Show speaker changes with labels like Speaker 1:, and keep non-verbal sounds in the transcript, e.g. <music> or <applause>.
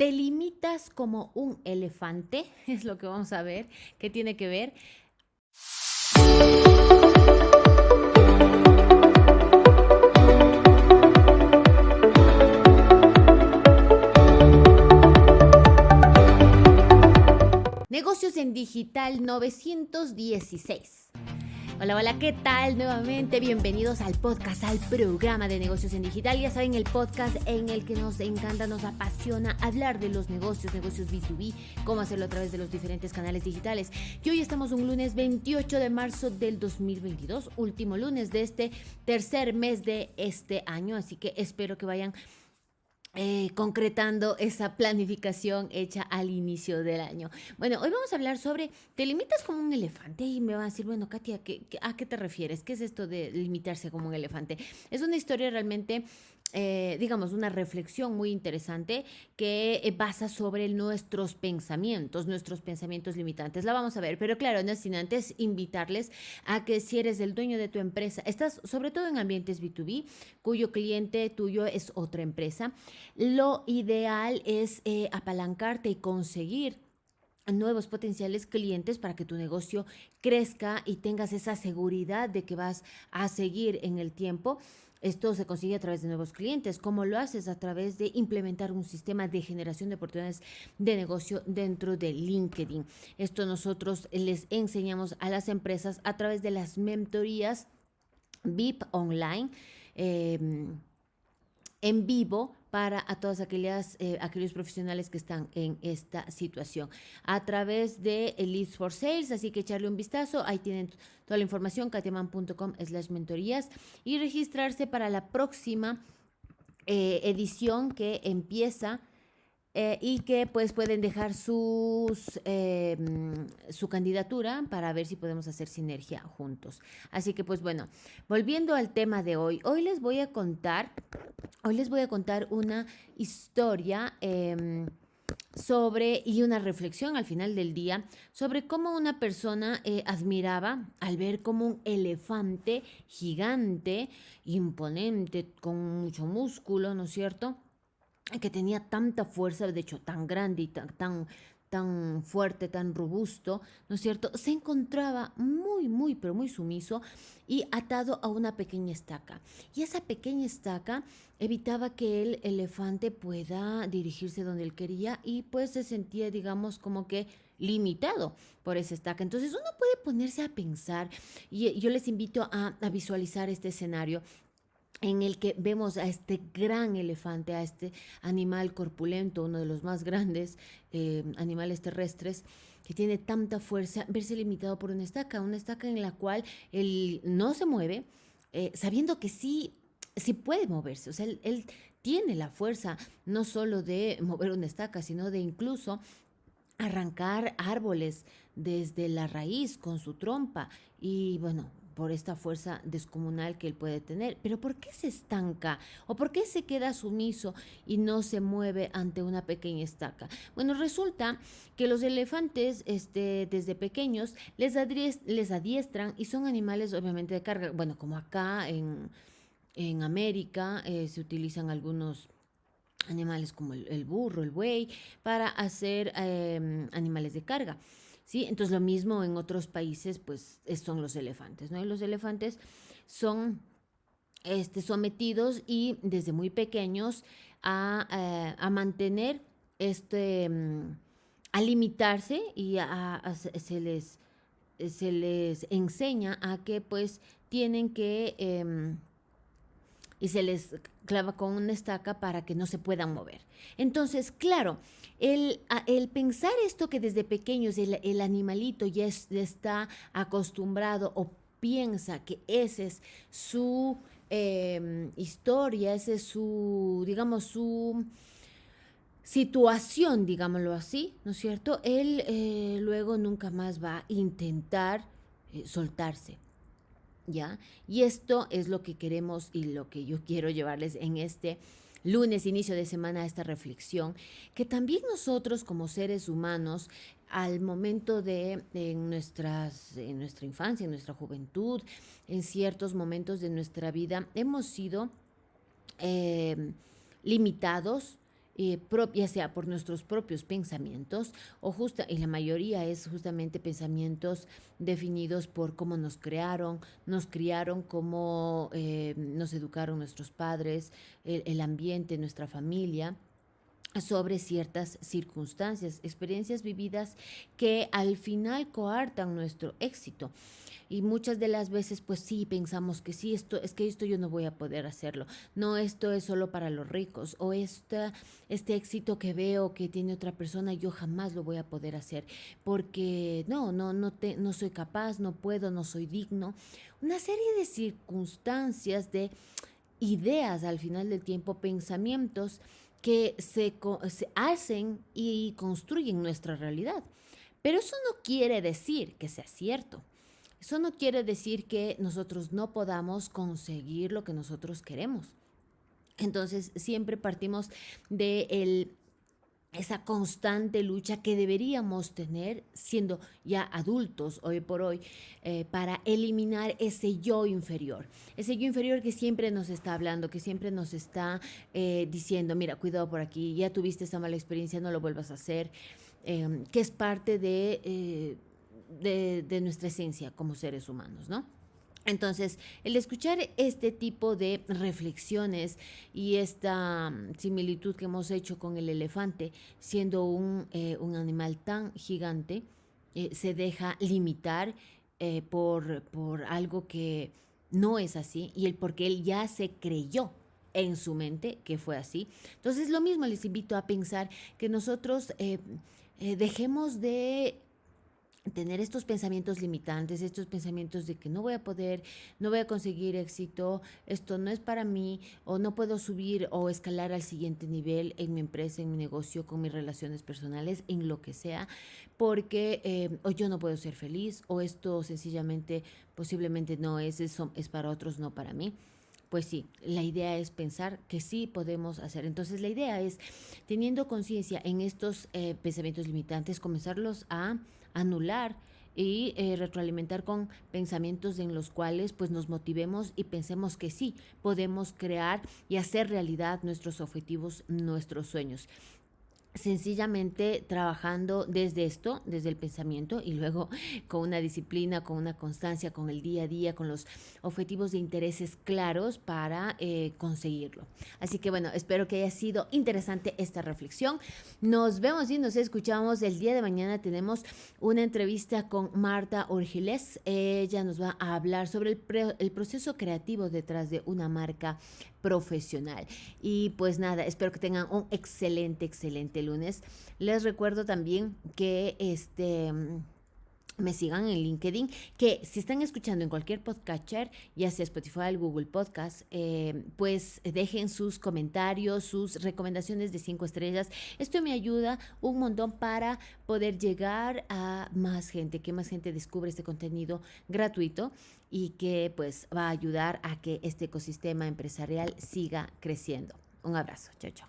Speaker 1: ¿Te limitas como un elefante? <laughs> Es lo que vamos a ver. ¿Qué tiene que ver? Negocios en Digital 916. Hola, hola, ¿qué tal? Nuevamente, bienvenidos al podcast, al programa de negocios en digital. Ya saben, el podcast en el que nos encanta, nos apasiona hablar de los negocios, negocios B2B, cómo hacerlo a través de los diferentes canales digitales. Y hoy estamos un lunes 28 de marzo del 2022, último lunes de este tercer mes de este año, así que espero que vayan eh, concretando esa planificación hecha al inicio del año. Bueno, hoy vamos a hablar sobre, te limitas como un elefante y me va a decir, bueno, Katia, ¿a qué te refieres? ¿Qué es esto de limitarse como un elefante? Es una historia realmente eh, digamos, una reflexión muy interesante que eh, basa sobre nuestros pensamientos, nuestros pensamientos limitantes. La vamos a ver, pero claro, no sin antes invitarles a que si eres el dueño de tu empresa, estás sobre todo en ambientes B2B, cuyo cliente tuyo es otra empresa, lo ideal es eh, apalancarte y conseguir nuevos potenciales clientes para que tu negocio crezca y tengas esa seguridad de que vas a seguir en el tiempo esto se consigue a través de nuevos clientes. ¿Cómo lo haces? A través de implementar un sistema de generación de oportunidades de negocio dentro de LinkedIn. Esto nosotros les enseñamos a las empresas a través de las mentorías VIP online. Em, en vivo para a todas aquellas, eh, aquellos profesionales que están en esta situación. A través de Leads for Sales, así que echarle un vistazo, ahí tienen toda la información, katiaman.com slash mentorías y registrarse para la próxima eh, edición que empieza eh, y que pues pueden dejar sus, em, su candidatura para ver si podemos hacer sinergia juntos. Así que pues bueno, volviendo al tema de hoy, hoy les voy a contar, hoy les voy a contar una historia em, sobre y una reflexión al final del día sobre cómo una persona eh, admiraba al ver como un elefante gigante, imponente, con mucho músculo, ¿no es cierto? Que tenía tanta fuerza, de hecho tan grande y tan, tan, tan fuerte, tan robusto, ¿no es cierto? Se encontraba muy, muy, pero muy sumiso y atado a una pequeña estaca. Y esa pequeña estaca evitaba que el elefante pueda dirigirse donde él quería y pues se sentía, digamos, como que limitado por esa estaca. Entonces uno puede ponerse a pensar y yo les invito a, a visualizar este escenario en el que vemos a este gran elefante, a este animal corpulento, uno de los más grandes eh, animales terrestres, que tiene tanta fuerza, verse limitado por una estaca, una estaca en la cual él no se mueve, eh, sabiendo que sí, sí puede moverse, o sea, él, él tiene la fuerza no solo de mover una estaca, sino de incluso arrancar árboles desde la raíz con su trompa. Y bueno, por esta fuerza descomunal que él puede tener. Pero ¿por qué se estanca? ¿O por qué se queda sumiso y no se mueve ante una pequeña estaca? Bueno, resulta que los elefantes este, desde pequeños les, adiestran y son animales obviamente de carga. Bueno, como acá en, en América eh, se utilizan algunos animales como el, burro, el buey, para hacer em, animales de carga. Entonces lo mismo en otros países, pues son los elefantes, ¿no? Y los elefantes son este, sometidos y desde muy pequeños a, eh, mantener este, mm, a limitarse y a, se, les, se les enseña a que pues tienen que... Em, y se les clava con una estaca para que no se puedan mover. Entonces, claro, el, el pensar esto que desde pequeños el, animalito ya, está acostumbrado o piensa que esa es su em, historia, esa es su, digamos, su situación, digámoslo así, ¿no es cierto? Él eh, luego nunca más va a intentar eh, soltarse. ¿Ya? Y esto es lo que queremos y lo que yo <laughs> quiero llevarles en este lunes, inicio de semana, esta reflexión, que también nosotros como seres humanos, al momento de en, nuestras, en nuestra infancia, en nuestra juventud, en ciertos momentos de nuestra vida, hemos sido eh, limitados eh, ya sea por nuestros propios pensamientos o justa, y la mayoría es justamente pensamientos definidos por cómo nos crearon, nos criaron, cómo eh, nos educaron nuestros padres, el ambiente, nuestra familia sobre ciertas circunstancias, experiencias vividas que al final coartan nuestro éxito. Y muchas de las veces, pues sí, pensamos que sí, esto es que esto yo no voy a poder hacerlo. No, esto es solo para los ricos. O esta, este éxito que veo que tiene otra persona, yo jamás lo voy a poder hacer. Porque no, no, no, te, no soy capaz, no puedo, no soy digno. Una serie de circunstancias, de ideas al final del tiempo, pensamientos que se, se hacen y construyen nuestra realidad. Pero eso no quiere decir que sea cierto. Eso no quiere decir que nosotros no podamos conseguir lo que nosotros queremos. Entonces, siempre partimos de esa constante lucha que deberíamos tener siendo ya adultos hoy por hoy eh, para eliminar ese yo inferior. Ese yo inferior que siempre nos está hablando, que siempre nos está eh, diciendo, mira, cuidado por aquí, ya tuviste esa mala experiencia, no lo vuelvas a hacer, em, que es parte de de, nuestra esencia como seres humanos, ¿no? Entonces, el escuchar este tipo de reflexiones y esta mm, similitud que hemos hecho con el elefante, siendo un, eh, animal tan gigante, eh, se deja limitar eh, por, por algo que no es así y el porque él ya se creyó en su mente que fue así. Entonces, lo mismo les invito a pensar que nosotros dejemos de tener estos pensamientos limitantes, estos pensamientos de que no voy a poder, no voy a conseguir éxito, esto no es para mí, o no puedo subir o escalar al siguiente nivel en mi empresa, en mi negocio, con mis relaciones personales, en lo que sea, porque eh, o yo no puedo ser feliz, o esto sencillamente posiblemente no es, eso es para otros, no para mí pues sí, la idea es pensar que sí podemos hacer. Entonces la idea es, teniendo conciencia en estos eh, pensamientos limitantes, comenzarlos a anular y eh, retroalimentar con pensamientos en los cuales pues nos motivemos y pensemos que sí podemos crear y hacer realidad nuestros objetivos, nuestros sueños sencillamente trabajando desde esto, desde el pensamiento y luego con una disciplina, con una constancia, con el día a día, con los objetivos de intereses claros para eh, conseguirlo. Así que bueno, espero que haya sido interesante esta reflexión. Nos vemos y nos escuchamos el día de mañana. Tenemos una entrevista con Marta Orgiles. Ella nos va a hablar sobre el, el proceso creativo detrás de una marca profesional. Y pues nada, espero que tengan un excelente, excelente lunes. Les recuerdo también que este me sigan en LinkedIn, que si están escuchando en cualquier podcatcher, ya sea Spotify, Google Podcast, eh, pues dejen sus comentarios, sus recomendaciones de cinco estrellas. Esto me ayuda un montón para poder llegar a más gente, que más gente descubre este contenido gratuito y que pues va a ayudar a que este ecosistema empresarial siga creciendo. Un abrazo, chao, chao.